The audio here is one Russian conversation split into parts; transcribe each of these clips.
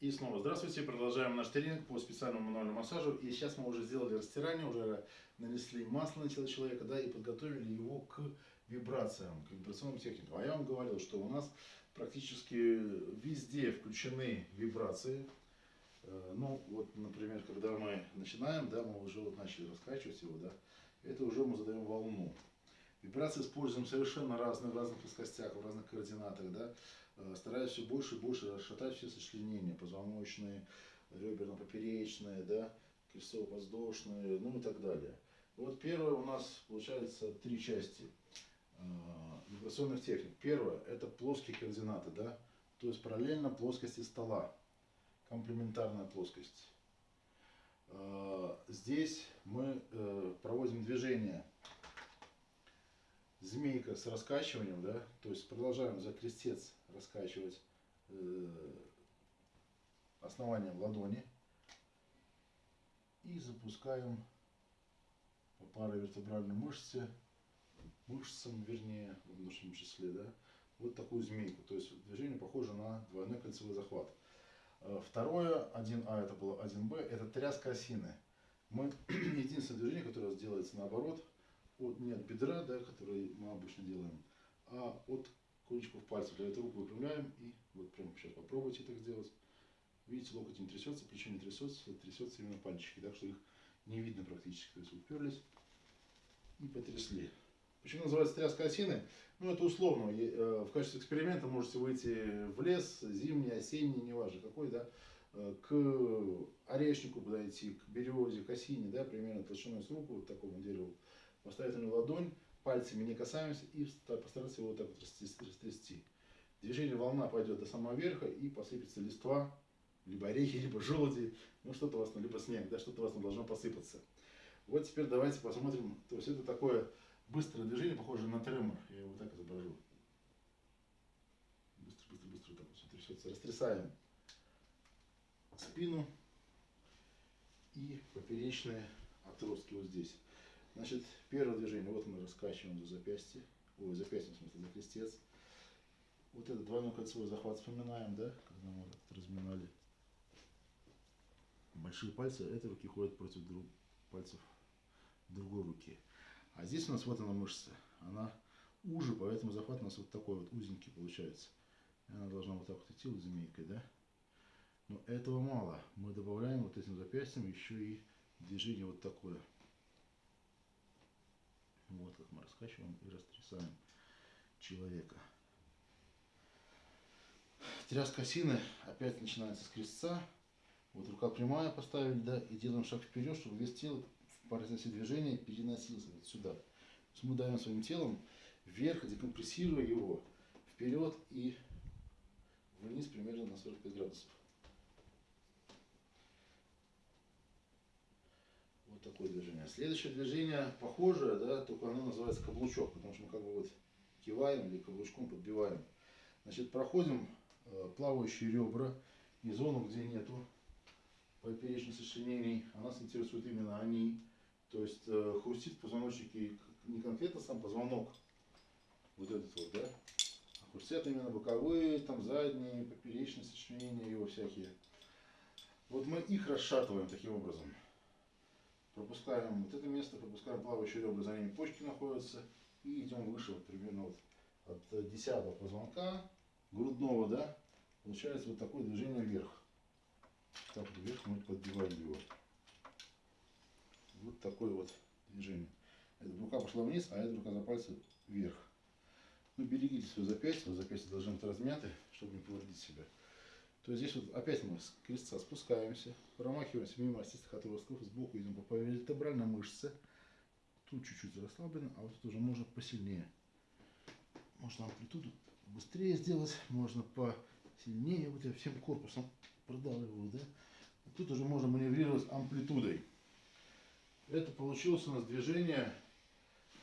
И снова здравствуйте, продолжаем наш тренинг по специальному мануальному массажу. И сейчас мы уже сделали растирание, уже нанесли масло на тело человека, да, и подготовили его к вибрациям, к вибрационным техникам. А я вам говорил, что у нас практически везде включены вибрации. Э, ну, вот, например, когда мы начинаем, да, мы уже вот начали раскачивать его, да, это уже мы задаем волну. Вибрации используем совершенно разные, в разных плоскостях, в разных координатах, да. Э, стараюсь все больше и больше расшатать все сочленения, позвоночные, реберно-поперечные, да, крестцово-воздушные, ну и так далее. Вот первое у нас получается три части э, вибрационных техник. Первое – это плоские координаты, да, то есть параллельно плоскости стола, комплементарная плоскость. Э, здесь мы проводим движение змейка с раскачиванием, да, то есть продолжаем за крестец раскачивать э, основанием ладони и запускаем по паравертебральной мышце, мышцам, вернее, в нашем числе, да, вот такую змейку. То есть движение похоже на двойной кольцевой захват. Э, второе, 1А, это было 1Б, это тряска осины. Мы, единственное движение, которое делается наоборот – от, не от бедра, да, который мы обычно делаем, а от кончиков пальцев. Для этого руку выпрямляем и вот прямо сейчас попробуйте так сделать. Видите, локоть не трясется, плечо не трясется, трясется именно пальчики, так что их не видно практически. То есть уперлись и потрясли. Почему называется тряска осины? Ну, это условно. Э, в качестве эксперимента можете выйти в лес, зимний, осенний, неважно какой, да, э, к орешнику подойти, к березе, к осине, да, примерно толщиной с руку, вот такому дереву поставить на ладонь, пальцами не касаемся и постараться его вот так вот растрясти. Движение волна пойдет до самого верха и посыпется листва, либо орехи, либо желуди, ну что-то у вас, либо снег, да, что-то у вас должно посыпаться. Вот теперь давайте посмотрим, то есть это такое быстрое движение, похоже на тремор, я его вот так изображу. Быстро, быстро, быстро так вот трясется. Растрясаем спину и поперечные отростки вот здесь. Значит, первое движение, вот мы раскачиваем за запястье, ой, запястье, в смысле, за крестец. Вот этот двойной кольцевой захват вспоминаем, да, когда мы вот разминали. Большие пальцы этой руки ходят против друг, пальцев другой руки. А здесь у нас вот она мышца, она уже, поэтому захват у нас вот такой вот узенький получается. И она должна вот так вот идти вот змейкой, да. Но этого мало. Мы добавляем вот этим запястьем еще и движение вот такое. Вот как мы раскачиваем и растрясаем человека. Тряска осины опять начинается с крестца. Вот рука прямая поставили, да, и делаем шаг вперед, чтобы вес тела в процессе движения переносился вот сюда. То есть мы даем своим телом вверх, декомпрессируя его вперед и вниз примерно на 45 градусов. Такое движение. Следующее движение похожее, да, только оно называется каблучок, потому что мы как бы вот киваем или каблучком подбиваем. Значит, проходим э, плавающие ребра и зону, где нету поперечных сочленений. А нас интересуют именно они. То есть э, хрустит в позвоночнике не конкретно сам позвонок, вот этот вот, да, а хрустят именно боковые, там задние, поперечные сочленения его всякие. Вот мы их расшатываем таким образом пропускаем вот это место, пропускаем плавающие ребра, за ними почки находятся, и идем выше, вот примерно вот от 10 позвонка грудного, да, получается вот такое движение вверх. Так вот вверх мы подбиваем его. Вот такое вот движение. Эта рука пошла вниз, а эта рука за пальцы вверх. Ну, берегите свое запястье, запястье должны быть размяты, чтобы не повредить себя то здесь вот опять мы с крестца спускаемся, промахиваемся мимо остистых отростков, сбоку идем по вертебральной мышце. Тут чуть-чуть расслаблено, а вот тут уже можно посильнее. Можно амплитуду быстрее сделать, можно посильнее, вот я всем корпусом продавливаю, да. Тут уже можно маневрировать амплитудой. Это получилось у нас движение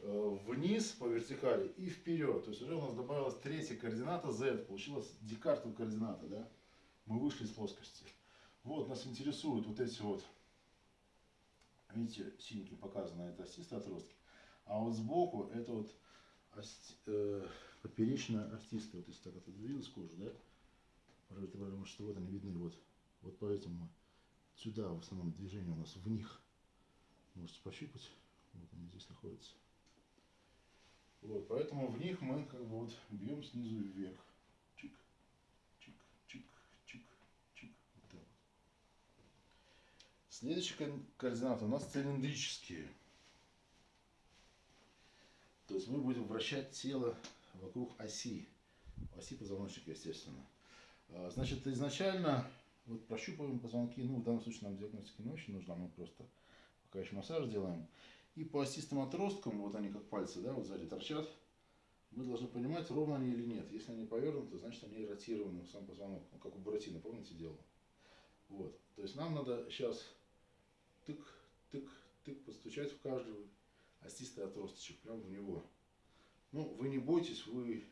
э, вниз по вертикали и вперед. То есть уже у нас добавилась третья координата Z, получилась декартовая координата, да мы вышли из плоскости. Вот, нас интересуют вот эти вот, видите, синенькие показаны, это остистые отростки. А вот сбоку это вот ости, э, поперечная остистая, вот если так отодвинулась кожа, да, потому что вот они видны, вот, Вот поэтому сюда в основном движение у нас в них. Можете пощупать. Вот они здесь находятся. Вот, поэтому в них мы как бы вот бьем снизу вверх. Следующие координаты у нас цилиндрические. То есть мы будем вращать тело вокруг оси. Оси позвоночника, естественно. А, значит, изначально вот прощупываем позвонки. Ну, в данном случае нам диагностика не очень нужна. Мы просто пока еще массаж делаем. И по осистым отросткам, вот они как пальцы, да, вот сзади торчат, мы должны понимать, ровно они или нет. Если они повернуты, значит они ротированы сам позвонок, ну, как у Буратино, помните, делал? Вот. То есть нам надо сейчас тык, тык, тык постучать в каждый остистый отросточек, прямо в него. Ну, вы не бойтесь, вы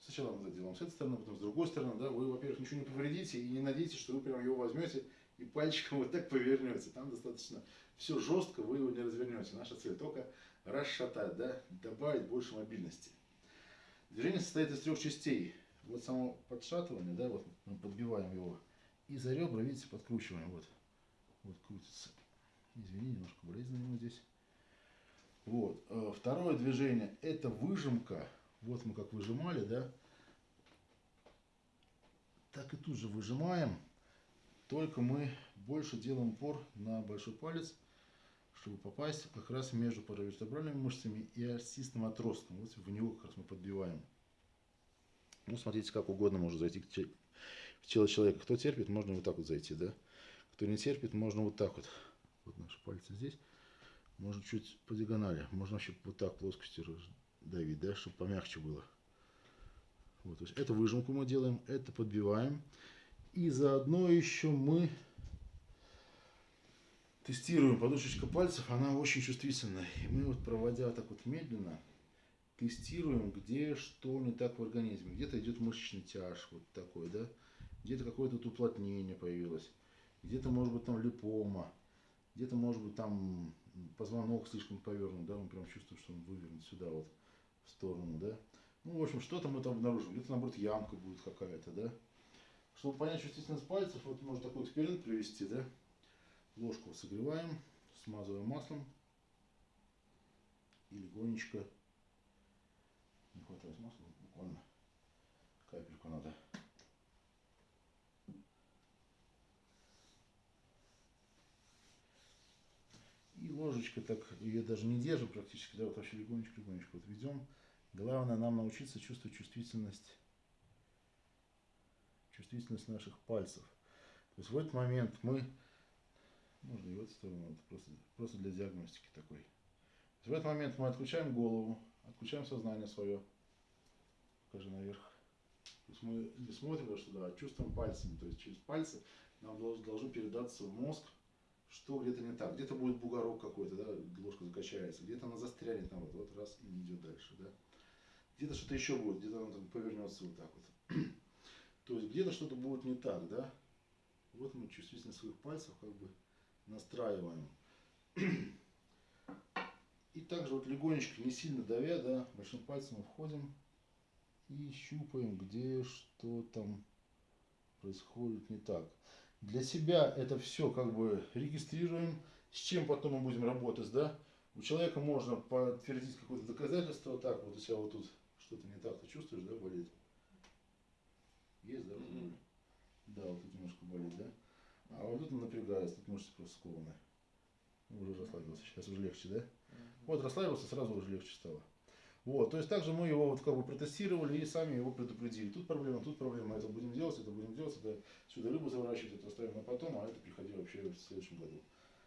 сначала мы это делаем с этой стороны, потом с другой стороны, да, вы, во-первых, ничего не повредите и не надейтесь, что вы прям его возьмете и пальчиком вот так повернете. Там достаточно все жестко, вы его не развернете. Наша цель только расшатать, да, добавить больше мобильности. Движение состоит из трех частей. Вот само подшатывание, да, вот мы подбиваем его. И за ребра, видите, подкручиваем. Вот, вот крутится. Извини, немножко болезненно ему здесь. Вот. Э, второе движение это выжимка. Вот мы как выжимали, да. Так и тут же выжимаем. Только мы больше делаем упор на большой палец, чтобы попасть как раз между паравертебральными мышцами и осистым отростком. Вот в него как раз мы подбиваем. Ну, смотрите, как угодно может зайти в тело человека. Кто терпит, можно вот так вот зайти, да. Кто не терпит, можно вот так вот. Вот наши пальцы здесь. Можно чуть по диагонали. Можно вообще вот так плоскостью давить, да, чтобы помягче было. Вот, то есть эту выжимку мы делаем, это подбиваем. И заодно еще мы тестируем подушечка пальцев, она очень чувствительная. И мы вот проводя так вот медленно, тестируем, где что не так в организме. Где-то идет мышечный тяж, вот такой, да, где-то какое-то уплотнение появилось, где-то может быть там липома, где-то может быть там позвонок слишком повернут, да, мы прям чувствуем, что он вывернут сюда вот в сторону, да. Ну, в общем, что-то мы там обнаружим. Где-то, наоборот, ямка будет какая-то, да. Чтобы понять чувствительность пальцев, вот можно такой эксперимент провести, да. Ложку согреваем, смазываем маслом и легонечко, не хватает масла, буквально капельку надо. И ложечка так, ее даже не держим практически, да, вот вообще легонечко-легонечко вот ведем. Главное нам научиться чувствовать чувствительность чувствительность наших пальцев. То есть в этот момент мы, можно и в эту сторону, это просто, просто для диагностики такой. в этот момент мы отключаем голову, отключаем сознание свое, покажи наверх. То есть мы не смотрим сюда, а чувствуем пальцами, то есть через пальцы нам должно, должно передаться в мозг, что где-то не так. Где-то будет бугорок какой-то, да, ложка закачается, где-то она застрянет вот, вот раз и не идет дальше, да. Где-то что-то еще будет, где-то она там повернется вот так вот. То есть где-то что-то будет не так, да? Вот мы чувствительность своих пальцев как бы настраиваем. И также вот легонечко, не сильно давя, да, большим пальцем входим и щупаем, где что там происходит не так. Для себя это все как бы регистрируем, с чем потом мы будем работать, да. У человека можно подтвердить какое-то доказательство, так вот у тебя вот тут что-то не так, ты чувствуешь, да, болит? Есть, да? Mm-hmm. Да, вот тут немножко болит, да? А вот тут напрягается, тут мышцы просто скованы. Уже расслабился, сейчас уже легче, да? Mm-hmm. Вот расслабился, сразу уже легче стало. Вот, то есть также мы его вот как бы протестировали и сами его предупредили. Тут проблема, тут проблема, это будем делать, это будем делать, это сюда рыбу заворачивать, это оставим на потом, а это приходи вообще в следующем году.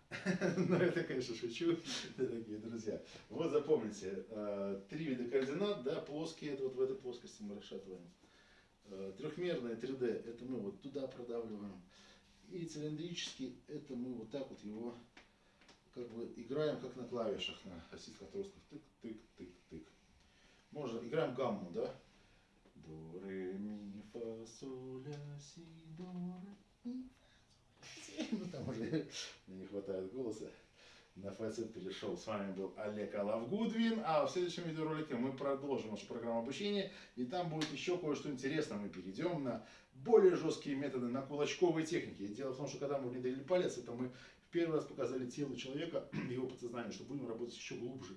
Но это, конечно, шучу, дорогие друзья. Вот запомните, э, три вида координат, да, плоские, это вот в этой плоскости мы расшатываем. Э, трехмерное 3D, это мы вот туда продавливаем. И цилиндрический, это мы вот так вот его как бы играем как на клавишах, на осистых отростках. Тык-тык-тык-тык. Можно, играем гамму, да? До, ре, ми, фа, соль, ля, си, до, ре, ми, фа, соль, си. Ну там уже не хватает голоса. на ФС перешел. С вами был Олег Алавгудвин, а в следующем видеоролике мы продолжим нашу программу обучения, и там будет еще кое-что интересное. Мы перейдем на более жесткие методы, на кулачковые техники. И дело в том, что когда мы внедрили палец, это мы в первый раз показали телу человека, его подсознанию, что будем работать еще глубже.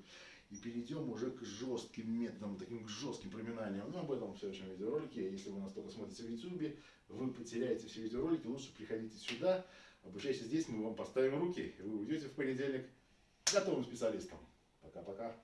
И перейдем уже к жестким методам, таким к жестким проминаниям. Но об этом в следующем видеоролике. Если вы нас только смотрите в YouTube, вы потеряете все видеоролики, лучше приходите сюда, обучайтесь здесь, мы вам поставим руки, и вы уйдете в понедельник готовым специалистом. Пока-пока.